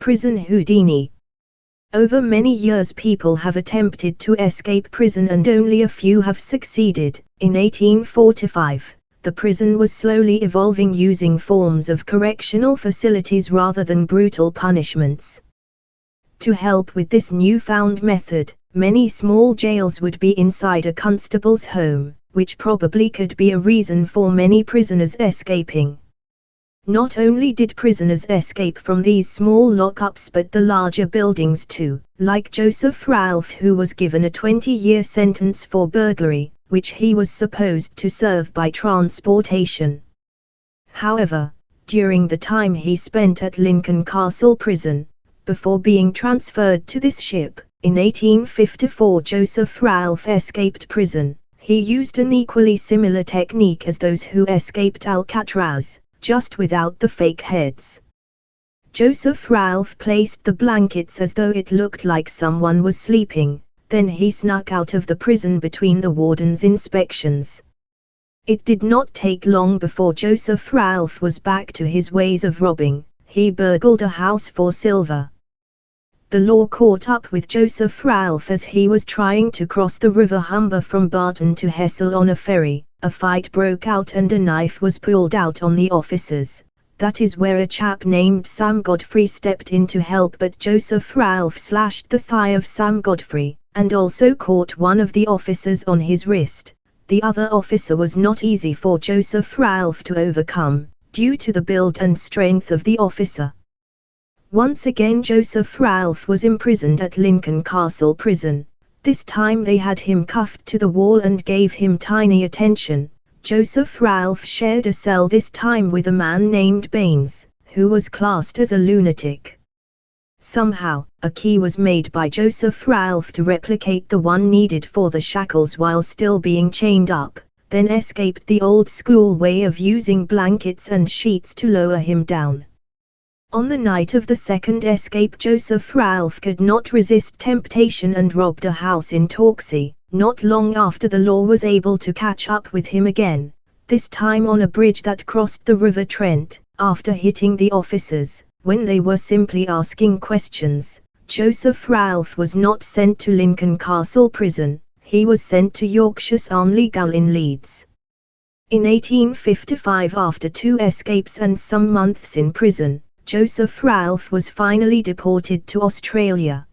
Prison Houdini Over many years people have attempted to escape prison and only a few have succeeded. In 1845, the prison was slowly evolving using forms of correctional facilities rather than brutal punishments. To help with this newfound method, many small jails would be inside a constable's home, which probably could be a reason for many prisoners escaping. Not only did prisoners escape from these small lockups but the larger buildings too, like Joseph Ralph who was given a 20-year sentence for burglary, which he was supposed to serve by transportation. However, during the time he spent at Lincoln Castle Prison, before being transferred to this ship, in 1854 Joseph Ralph escaped prison. He used an equally similar technique as those who escaped Alcatraz, just without the fake heads. Joseph Ralph placed the blankets as though it looked like someone was sleeping, then he snuck out of the prison between the warden's inspections. It did not take long before Joseph Ralph was back to his ways of robbing, he burgled a house for silver. The law caught up with Joseph Ralph as he was trying to cross the River Humber from Barton to Hessle on a ferry, a fight broke out and a knife was pulled out on the officers. That is where a chap named Sam Godfrey stepped in to help but Joseph Ralph slashed the thigh of Sam Godfrey, and also caught one of the officers on his wrist. The other officer was not easy for Joseph Ralph to overcome, due to the build and strength of the officer. Once again Joseph Ralph was imprisoned at Lincoln Castle Prison. This time they had him cuffed to the wall and gave him tiny attention. Joseph Ralph shared a cell this time with a man named Baines, who was classed as a lunatic. Somehow, a key was made by Joseph Ralph to replicate the one needed for the shackles while still being chained up, then escaped the old school way of using blankets and sheets to lower him down. On the night of the second escape Joseph Ralph could not resist temptation and robbed a house in Torksey, not long after the law was able to catch up with him again, this time on a bridge that crossed the River Trent, after hitting the officers, when they were simply asking questions. Joseph Ralph was not sent to Lincoln Castle Prison, he was sent to Yorkshire's Armley in Leeds. In 1855 after two escapes and some months in prison, Joseph Ralph was finally deported to Australia.